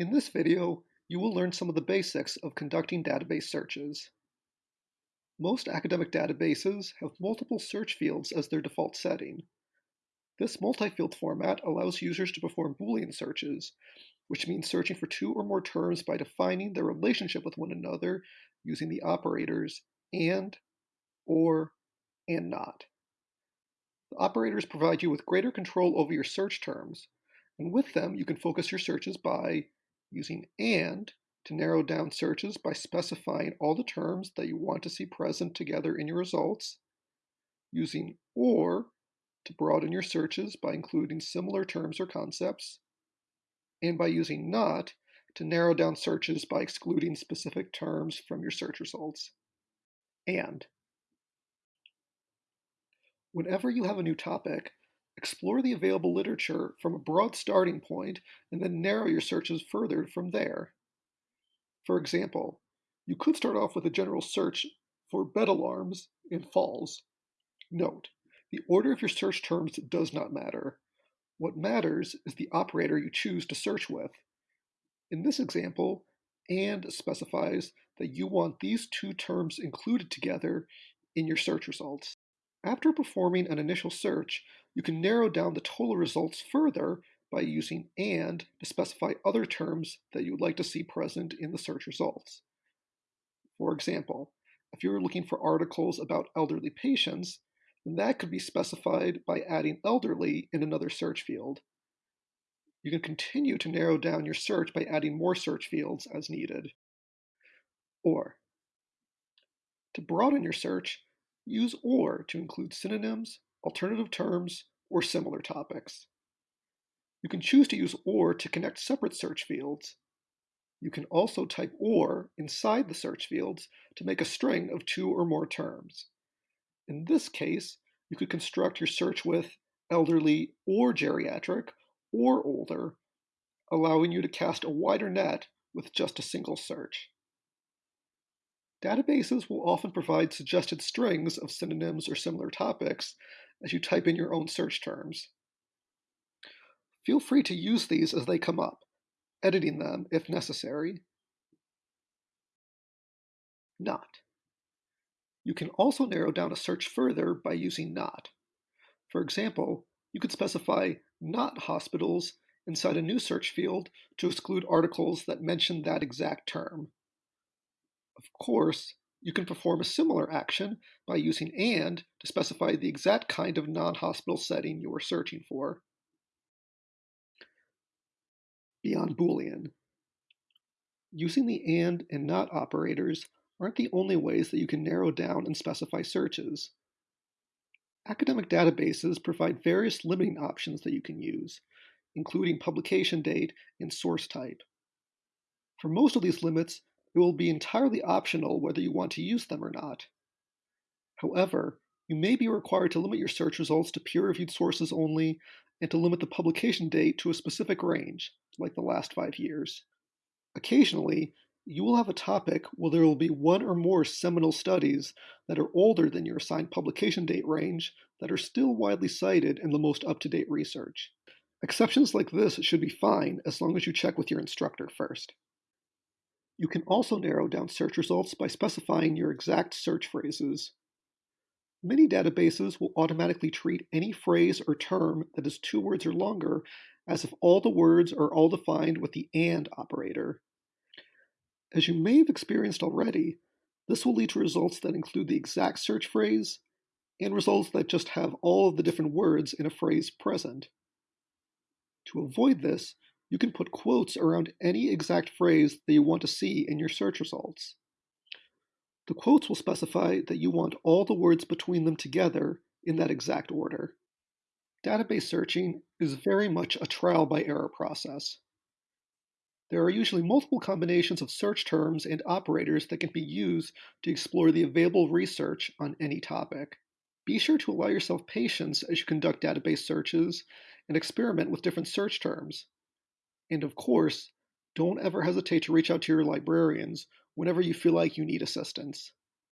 In this video, you will learn some of the basics of conducting database searches. Most academic databases have multiple search fields as their default setting. This multi-field format allows users to perform Boolean searches, which means searching for two or more terms by defining their relationship with one another using the operators AND, OR, and NOT. The operators provide you with greater control over your search terms, and with them you can focus your searches by using AND to narrow down searches by specifying all the terms that you want to see present together in your results, using OR to broaden your searches by including similar terms or concepts, and by using NOT to narrow down searches by excluding specific terms from your search results. And whenever you have a new topic, Explore the available literature from a broad starting point and then narrow your searches further from there. For example, you could start off with a general search for bed alarms in falls. Note, the order of your search terms does not matter. What matters is the operator you choose to search with. In this example, AND specifies that you want these two terms included together in your search results. After performing an initial search, you can narrow down the total results further by using AND to specify other terms that you would like to see present in the search results. For example, if you're looking for articles about elderly patients, then that could be specified by adding elderly in another search field. You can continue to narrow down your search by adding more search fields as needed. Or, to broaden your search, use OR to include synonyms, alternative terms, or similar topics. You can choose to use OR to connect separate search fields. You can also type OR inside the search fields to make a string of two or more terms. In this case, you could construct your search with elderly or geriatric or older, allowing you to cast a wider net with just a single search. Databases will often provide suggested strings of synonyms or similar topics as you type in your own search terms. Feel free to use these as they come up, editing them if necessary. Not. You can also narrow down a search further by using not. For example, you could specify not hospitals inside a new search field to exclude articles that mention that exact term. Of course, you can perform a similar action by using AND to specify the exact kind of non-hospital setting you are searching for. Beyond Boolean. Using the AND and NOT operators aren't the only ways that you can narrow down and specify searches. Academic databases provide various limiting options that you can use, including publication date and source type. For most of these limits, it will be entirely optional whether you want to use them or not. However, you may be required to limit your search results to peer-reviewed sources only and to limit the publication date to a specific range, like the last five years. Occasionally, you will have a topic where there will be one or more seminal studies that are older than your assigned publication date range that are still widely cited in the most up-to-date research. Exceptions like this should be fine as long as you check with your instructor first. You can also narrow down search results by specifying your exact search phrases. Many databases will automatically treat any phrase or term that is two words or longer as if all the words are all defined with the AND operator. As you may have experienced already, this will lead to results that include the exact search phrase and results that just have all of the different words in a phrase present. To avoid this, you can put quotes around any exact phrase that you want to see in your search results. The quotes will specify that you want all the words between them together in that exact order. Database searching is very much a trial by error process. There are usually multiple combinations of search terms and operators that can be used to explore the available research on any topic. Be sure to allow yourself patience as you conduct database searches and experiment with different search terms. And of course, don't ever hesitate to reach out to your librarians whenever you feel like you need assistance.